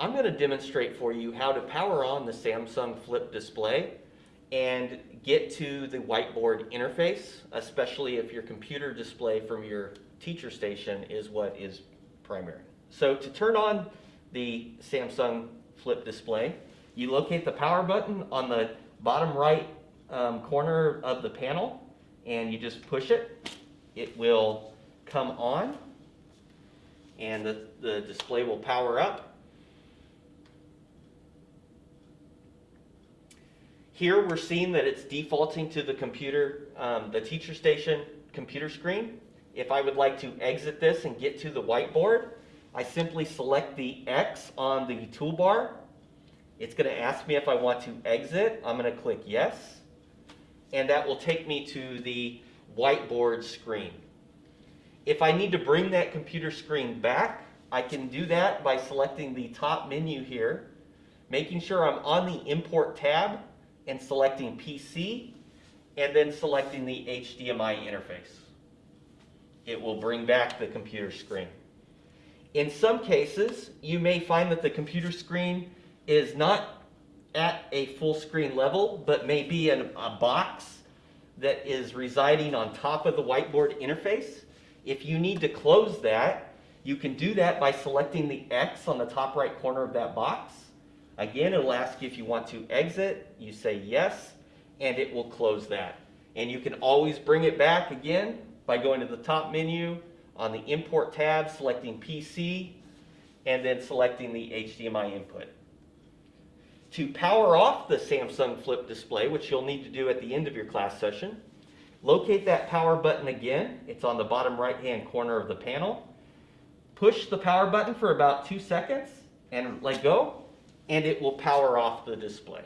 I'm going to demonstrate for you how to power on the Samsung Flip display and get to the whiteboard interface, especially if your computer display from your teacher station is what is primary. So to turn on the Samsung Flip display, you locate the power button on the bottom right um, corner of the panel and you just push it. It will come on and the, the display will power up. Here we're seeing that it's defaulting to the computer, um, the teacher station computer screen. If I would like to exit this and get to the whiteboard, I simply select the X on the toolbar. It's going to ask me if I want to exit. I'm going to click yes. And that will take me to the whiteboard screen. If I need to bring that computer screen back, I can do that by selecting the top menu here, making sure I'm on the Import tab and selecting PC, and then selecting the HDMI interface. It will bring back the computer screen. In some cases, you may find that the computer screen is not at a full screen level, but may be in a box that is residing on top of the whiteboard interface. If you need to close that, you can do that by selecting the X on the top right corner of that box. Again, it'll ask you if you want to exit. You say yes, and it will close that. And you can always bring it back again by going to the top menu on the Import tab, selecting PC, and then selecting the HDMI input. To power off the Samsung Flip display, which you'll need to do at the end of your class session, locate that power button again. It's on the bottom right-hand corner of the panel. Push the power button for about two seconds and let go, and it will power off the display.